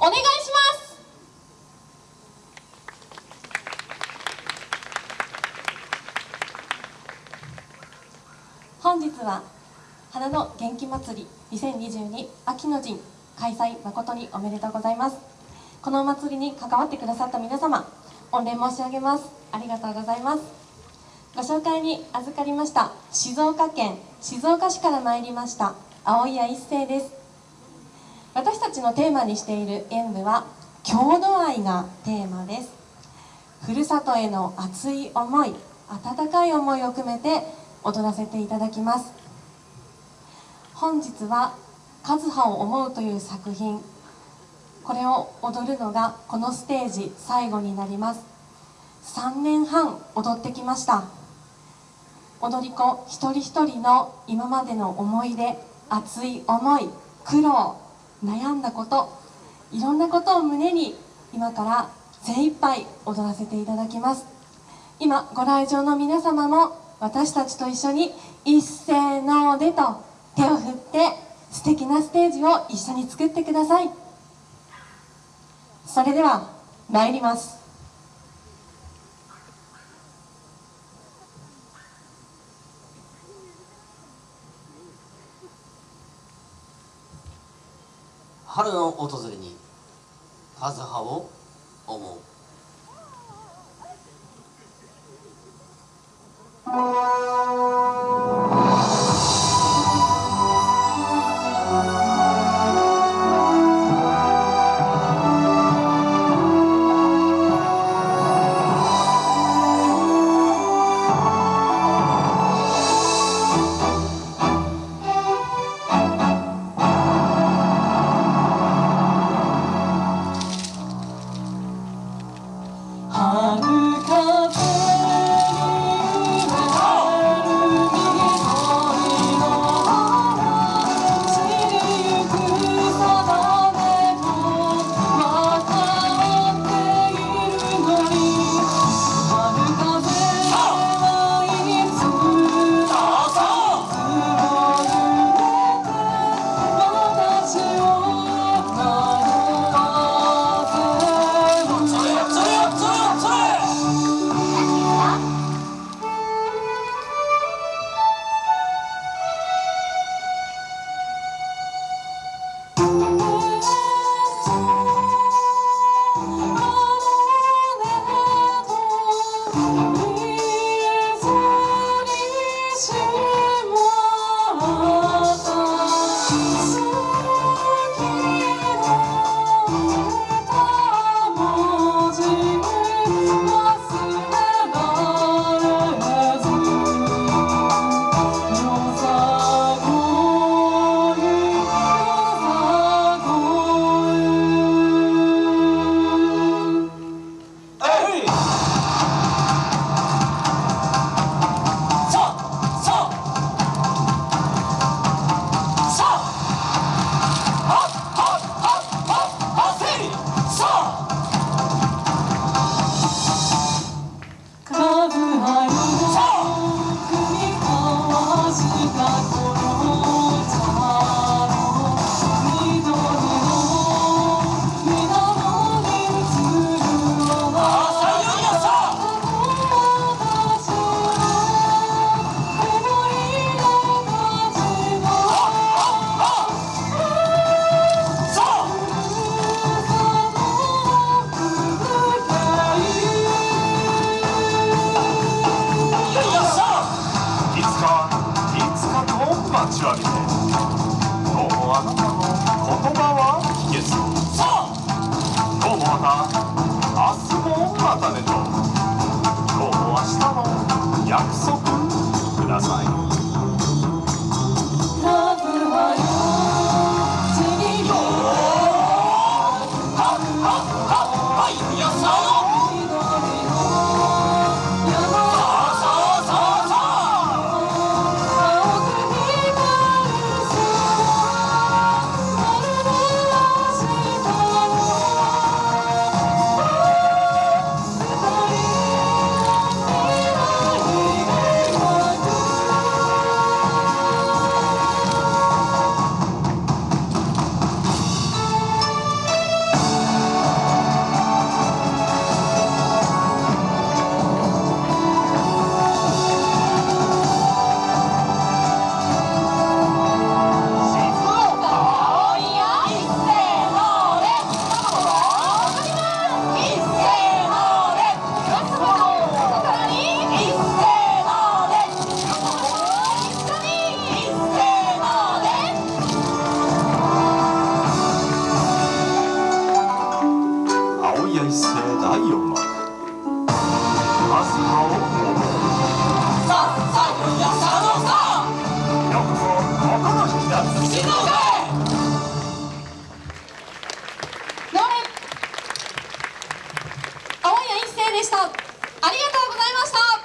お願いします。本日は花の元気祭り2022秋の陣開催誠におめでとうございます。このお祭りに関わってくださった皆様御礼申し上げます。ありがとうございます。ご紹介に預かりました静岡県静岡市から参りました青谷一生です。私たちのテーマにしている演舞は郷土愛がテーマです。ふるさとへの熱い思い温かい思いを込めて踊らせていただきます。本日は「和葉を思う」という作品。これを踊るのがこのステージ最後になります。3年半踊ってきました。踊り子一人一人の今までの思い出熱い思い苦労悩んだこといろんなことを胸に今から精一杯踊らせていただきます。今ご来場の皆様も私たちと一緒に一斉のでと手を振って素敵なステージを一緒に作ってください。それでは参ります。春の訪れに和葉を思う。またねでした。ありがとうございました。